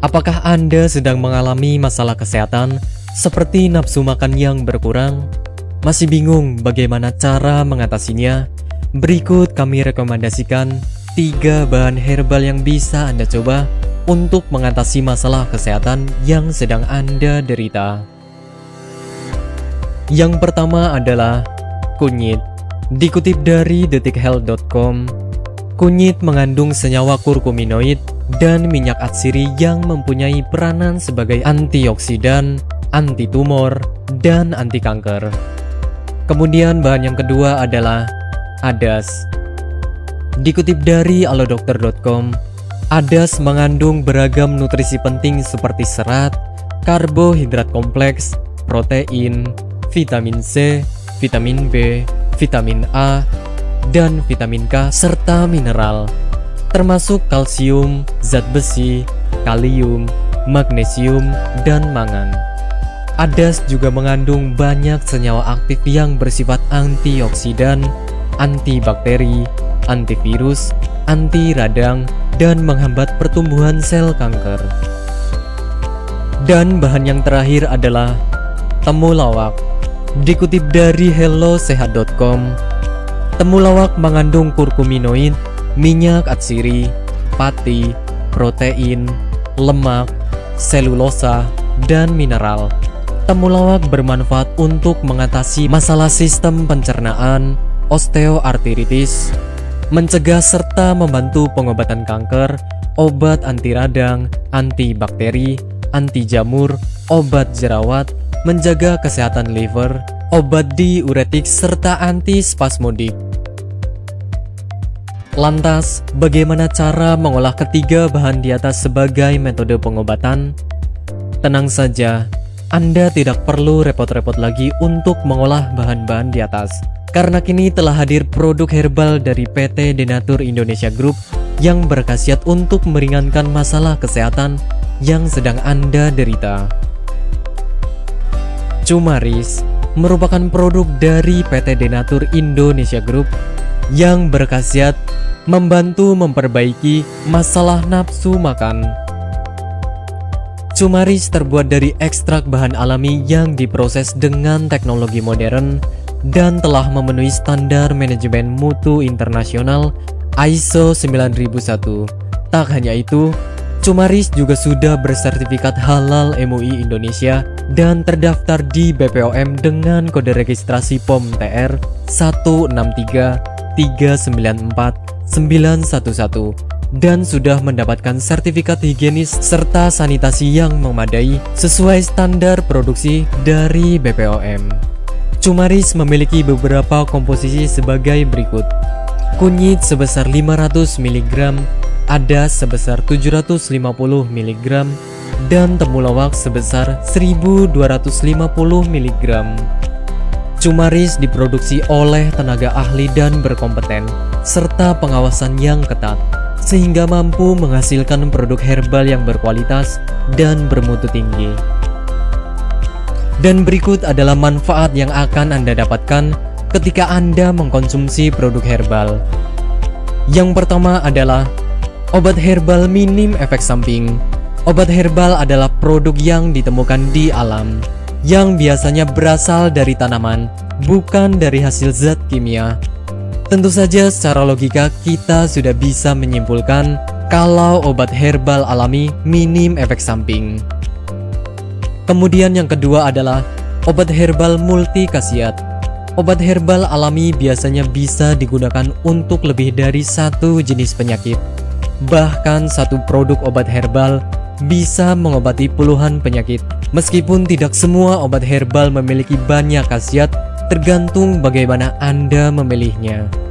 Apakah Anda sedang mengalami masalah kesehatan seperti nafsu makan yang berkurang? Masih bingung bagaimana cara mengatasinya? Berikut kami rekomendasikan tiga bahan herbal yang bisa Anda coba untuk mengatasi masalah kesehatan yang sedang Anda derita. Yang pertama adalah kunyit. Dikutip dari detikhealth.com, kunyit mengandung senyawa kurkuminoid dan minyak atsiri yang mempunyai peranan sebagai antioksidan, anti tumor, dan anti kanker. Kemudian bahan yang kedua adalah adas. Dikutip dari alodokter.com, adas mengandung beragam nutrisi penting seperti serat, karbohidrat kompleks, protein, vitamin C, vitamin B, vitamin A, dan vitamin K serta mineral termasuk kalsium, zat besi, kalium, magnesium, dan mangan. Adas juga mengandung banyak senyawa aktif yang bersifat antioksidan, antibakteri, antivirus, anti radang, dan menghambat pertumbuhan sel kanker. Dan bahan yang terakhir adalah temulawak. Dikutip dari hellosehat.com, temulawak mengandung kurkuminoid minyak atsiri, pati, protein, lemak, selulosa, dan mineral. Temulawak bermanfaat untuk mengatasi masalah sistem pencernaan, osteoartritis, mencegah serta membantu pengobatan kanker, obat anti radang, anti bakteri, anti jamur, obat jerawat, menjaga kesehatan liver, obat diuretik serta anti spasmodik. Lantas, bagaimana cara mengolah ketiga bahan di atas sebagai metode pengobatan? Tenang saja, Anda tidak perlu repot-repot lagi untuk mengolah bahan-bahan di atas. Karena kini telah hadir produk herbal dari PT Denatur Indonesia Group yang berkhasiat untuk meringankan masalah kesehatan yang sedang Anda derita. Cumaris merupakan produk dari PT Denatur Indonesia Group yang berkhasiat membantu memperbaiki masalah nafsu makan. Cumaris terbuat dari ekstrak bahan alami yang diproses dengan teknologi modern dan telah memenuhi standar manajemen mutu internasional ISO 9001. Tak hanya itu, Cumaris juga sudah bersertifikat halal MUI Indonesia dan terdaftar di BPOM dengan kode registrasi POM TR 163 394 911 dan sudah mendapatkan sertifikat higienis serta sanitasi yang memadai sesuai standar produksi dari BPOM. Cumaris memiliki beberapa komposisi sebagai berikut. Kunyit sebesar 500 mg, ada sebesar 750 mg, dan temulawak sebesar 1250 mg. Cumaris diproduksi oleh tenaga ahli dan berkompeten, serta pengawasan yang ketat, sehingga mampu menghasilkan produk herbal yang berkualitas dan bermutu tinggi. Dan berikut adalah manfaat yang akan Anda dapatkan ketika Anda mengkonsumsi produk herbal. Yang pertama adalah obat herbal minim efek samping. Obat herbal adalah produk yang ditemukan di alam yang biasanya berasal dari tanaman, bukan dari hasil zat kimia. Tentu saja secara logika kita sudah bisa menyimpulkan kalau obat herbal alami minim efek samping. Kemudian yang kedua adalah obat herbal multi khasiat. Obat herbal alami biasanya bisa digunakan untuk lebih dari satu jenis penyakit. Bahkan satu produk obat herbal bisa mengobati puluhan penyakit. Meskipun tidak semua obat herbal memiliki banyak khasiat, tergantung bagaimana Anda memilihnya.